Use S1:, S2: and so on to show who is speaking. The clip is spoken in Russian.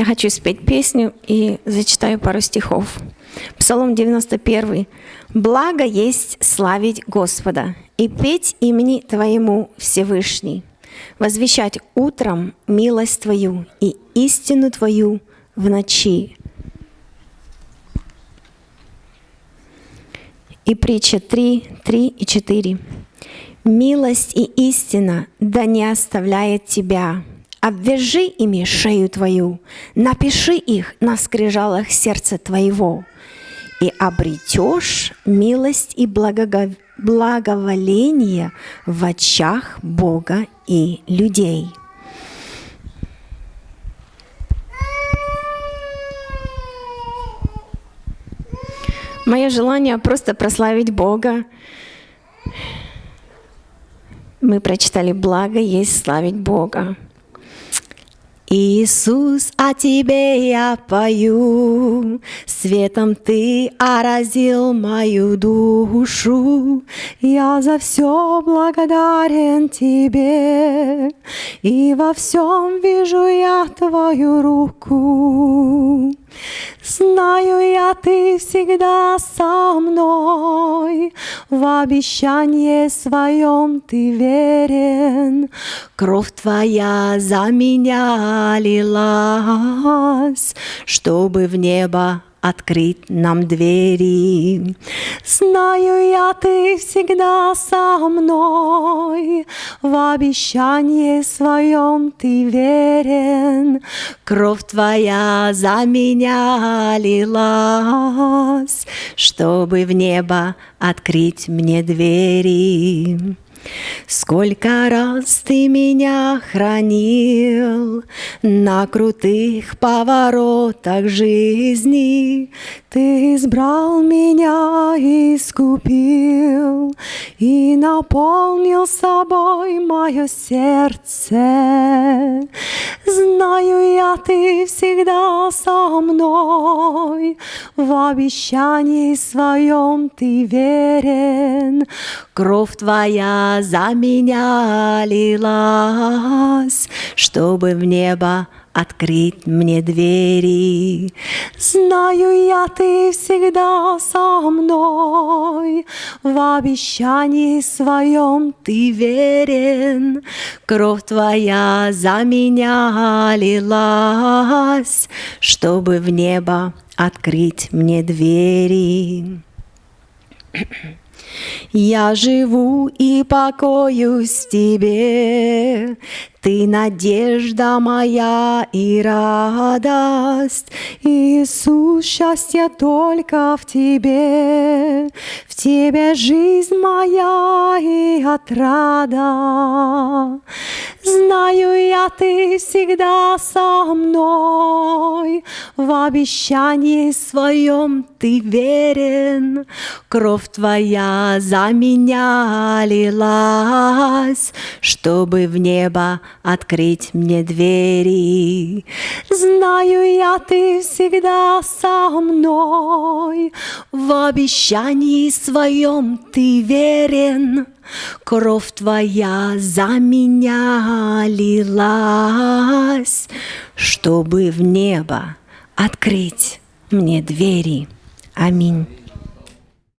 S1: Я хочу спеть песню и зачитаю пару стихов. Псалом 91. «Благо есть славить Господа и петь имени Твоему Всевышний, возвещать утром милость Твою и истину Твою в ночи». И притча 3, 3 и 4. «Милость и истина да не оставляет тебя, обвяжи ими шею твою, напиши их на скрижалах сердца твоего, и обретешь милость и благоволение в очах Бога и людей. Мое желание просто прославить Бога. Мы прочитали «Благо есть славить Бога». Иисус, о Тебе я пою, Светом Ты оразил мою душу. Я за все благодарен Тебе, И во всем вижу я Твою руку. Знаю я, Ты всегда со мной, В обещании своем Ты верен. Кровь Твоя за меня лилась, Чтобы в небо открыть нам двери. Знаю я, ты всегда со мной, в обещании своем ты верен. Кровь твоя за меня лилась, чтобы в небо открыть мне двери. Сколько раз ты меня хранил на крутых поворотах жизни, ты избрал меня и искупил и наполнил собой мое сердце. Знаю я, ты всегда со мной, в обещании своем ты верен. Кровь твоя за меня лилась, чтобы в небо открыть мне двери. Знаю я, ты всегда со мной, в обещании своем ты верен. Кровь твоя за меня лилась, чтобы в небо открыть мне двери. Я живу и покоюсь в Тебе, Ты надежда моя и радость. Иисус, счастье только в Тебе, В Тебе жизнь моя и отрада. Знаю я, Ты всегда со мной, В обещании своем Ты верен, Кровь Твоя за меня лилась, Чтобы в небо открыть мне двери. Знаю я, Ты всегда со мной, В обещании своем Ты верен, Кровь Твоя за меня лилась, Чтобы в небо открыть мне двери. Аминь.